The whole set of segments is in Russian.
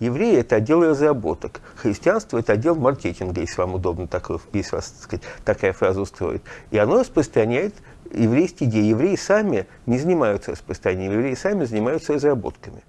Евреи – это отдел разработок. Христианство – это отдел маркетинга, если вам удобно такое, если вас, так сказать, такая фраза устроит. И оно распространяет еврейские идеи. Евреи сами не занимаются распространением, евреи сами занимаются разработками.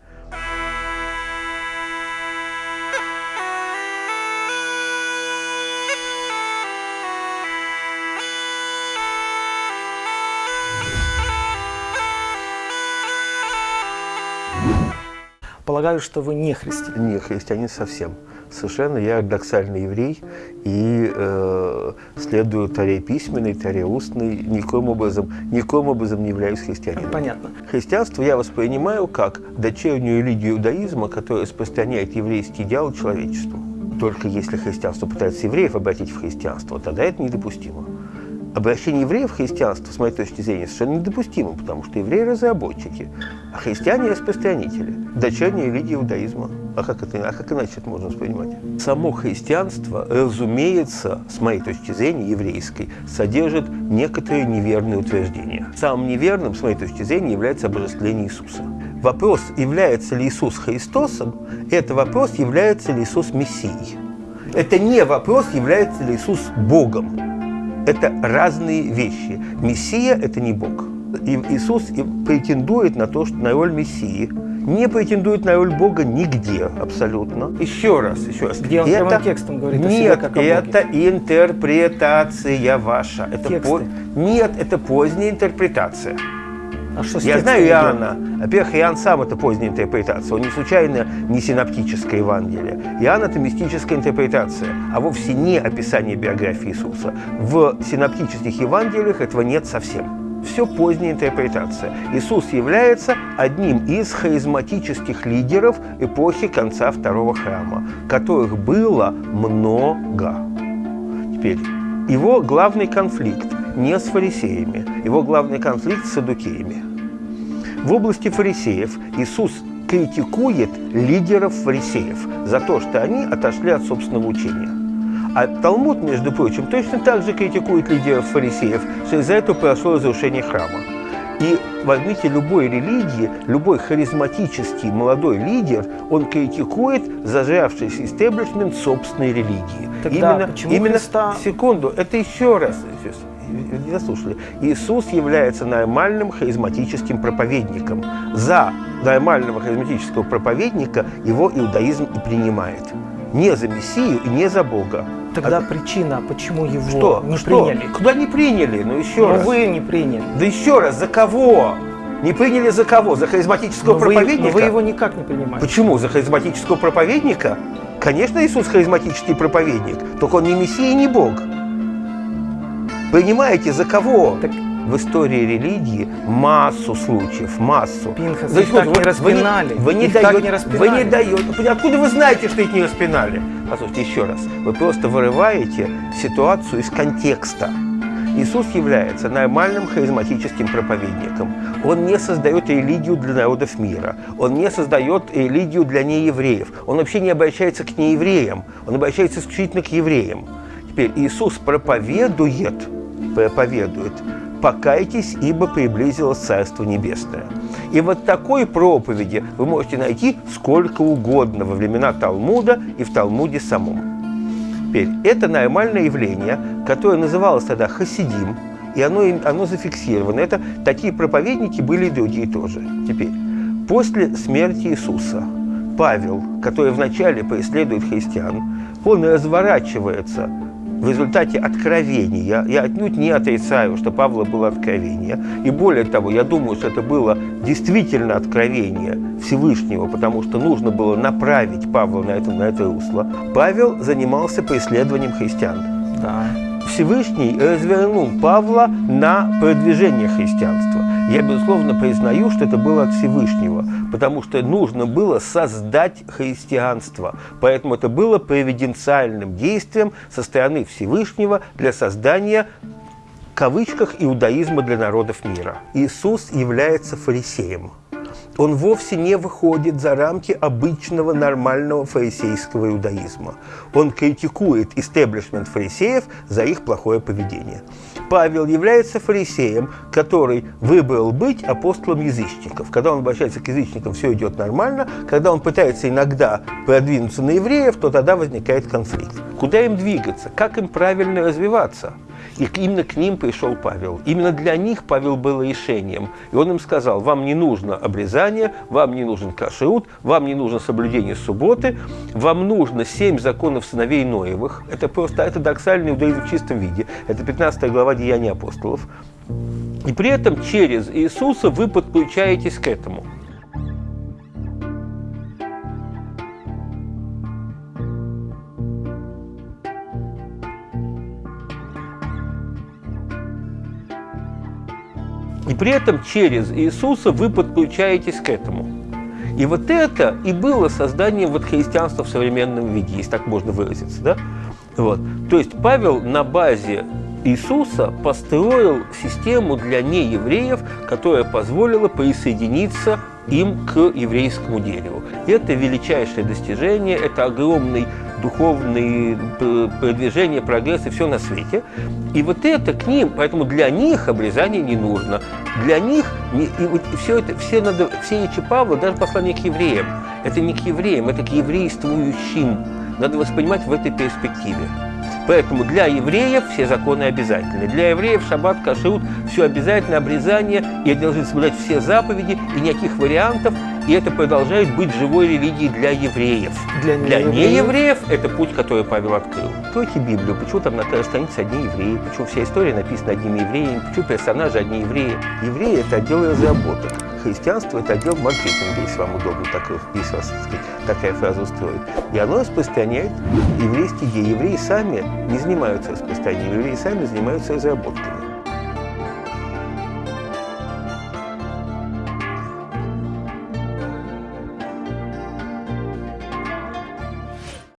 Полагаю, что вы не христианин. Не христианин совсем. Совершенно я ортодоксальный еврей и э, следую таре письменной, таре устной. Никоим образом, никоим образом не являюсь христианином. Понятно. Христианство я воспринимаю как дочернюю религию иудаизма, которая распространяет еврейский идеал человечеству. Только если христианство пытается евреев обратить в христианство, тогда это недопустимо обращение евреев в христианство, с моей точки зрения, совершенно недопустимо, потому что евреи – разработчики, а христиане – распространители, дочерняя религия иудаизма. А как, это, а как иначе это можно воспринимать? Само христианство, разумеется, с моей точки зрения, еврейской, содержит некоторые неверные утверждения. Самым неверным, с моей точки зрения, является обожествление Иисуса. Вопрос, является ли Иисус Христосом, это вопрос, является ли Иисус Мессией. Это не вопрос, является ли Иисус Богом это разные вещи. Мессия – это не Бог. И Иисус претендует на то, что на роль Мессии, не претендует на роль Бога нигде абсолютно. Еще раз, еще раз. Где он это, текстом говорит Нет, о себе, как о это интерпретация ваша. Это по... Нет, это поздняя интерпретация. А что Я знаю Иоанна. Во-первых, Иоанн сам это поздняя интерпретация. Он не случайно не синоптическое Евангелие. Иоанн это мистическая интерпретация, а вовсе не описание биографии Иисуса. В синоптических Евангелиях этого нет совсем. Все поздняя интерпретация. Иисус является одним из харизматических лидеров эпохи конца второго храма, которых было много. Теперь, его главный конфликт не с фарисеями, его главный конфликт с садукеями. В области фарисеев Иисус критикует лидеров фарисеев за то, что они отошли от собственного учения. А Талмуд, между прочим, точно так же критикует лидеров фарисеев, что из-за этого произошло разрушение храма. И возьмите любой религии, любой харизматический молодой лидер, он критикует зажравшийся истеблишмент собственной религии. Тогда именно, почему именно Христа... секунду, это еще раз не дослушали. Иисус является нормальным харизматическим проповедником. За нормального харизматического проповедника его иудаизм и принимает. Не за Мессию и не за Бога. Тогда а... причина, почему его что? не что? приняли? Куда не приняли? Ну еще Но раз. вы не приняли. Да еще раз, за кого? Не приняли за кого? За харизматического но проповедника? Вы, но вы его никак не принимаете. Почему? За харизматического проповедника? Конечно, Иисус харизматический проповедник, только он не Мессия и не Бог. Понимаете, за кого? Так... В истории религии массу случаев, массу. Пинхас, их так не распинали. Вы не, вы не даете, вы не даете. Откуда вы знаете, что их не распинали? Послушайте еще раз. Вы просто вырываете ситуацию из контекста. Иисус является нормальным харизматическим проповедником. Он не создает религию для народов мира. Он не создает религию для неевреев. Он вообще не обращается к неевреям. Он обращается исключительно к евреям. Теперь Иисус проповедует проповедует «Покайтесь, ибо приблизилось Царство Небесное». И вот такой проповеди вы можете найти сколько угодно во времена Талмуда и в Талмуде самом. Теперь, это нормальное явление, которое называлось тогда хасидим, и оно, оно зафиксировано. Это такие проповедники были и другие тоже. Теперь, после смерти Иисуса Павел, который вначале преследует христиан, он разворачивается в результате откровения, я отнюдь не отрицаю, что Павла было откровение, и более того, я думаю, что это было действительно откровение Всевышнего, потому что нужно было направить Павла на это, на это русло, Павел занимался преследованием христиан. Да. Всевышний развернул Павла на продвижение христианства. Я, безусловно, признаю, что это было от Всевышнего, потому что нужно было создать христианство. Поэтому это было провиденциальным действием со стороны Всевышнего для создания в кавычках иудаизма для народов мира. Иисус является фарисеем. Он вовсе не выходит за рамки обычного нормального фарисейского иудаизма. Он критикует истеблишмент фарисеев за их плохое поведение. Павел является фарисеем, который выбрал быть апостолом язычников. Когда он обращается к язычникам, все идет нормально. Когда он пытается иногда продвинуться на евреев, то тогда возникает конфликт. Куда им двигаться? Как им правильно развиваться? И именно к ним пришел Павел. Именно для них Павел был решением. И он им сказал, вам не нужно обрезание, вам не нужен кашрут, вам не нужно соблюдение субботы, вам нужно семь законов сыновей Ноевых. Это просто ортодоксальный иудаизм в чистом виде. Это 15 глава Деяний апостолов. И при этом через Иисуса вы подключаетесь к этому. И при этом через Иисуса вы подключаетесь к этому. И вот это и было созданием вот христианства в современном виде, если так можно выразиться. Да? Вот. То есть Павел на базе Иисуса построил систему для неевреев, которая позволила присоединиться им к еврейскому дереву. Это величайшее достижение, это огромный духовный продвижение, прогресс и все на свете. И вот это к ним, поэтому для них обрезание не нужно. Для них и все это, все, надо, все речи Павла, даже послание к евреям, это не к евреям, это к еврействующим. Надо воспринимать в этой перспективе. Поэтому для евреев все законы обязательны. Для евреев шаббат, кашрут, все обязательно, обрезание, и они должны соблюдать все заповеди, и никаких вариантов, и это продолжает быть живой религией для евреев. Для Для неевреев. неевреев это путь, который Павел открыл. Откройте Библию, почему там на каждой странице одни евреи, почему вся история написана одними евреями, почему персонажи одни евреи. Евреи – это отдел разработок. Христианство – это отдел маркетинга, если вам удобно так, если вас так сказать, такая фраза устроит. И оно распространяет еврейские идеи. Евреи сами не занимаются распространением, евреи сами занимаются разработками.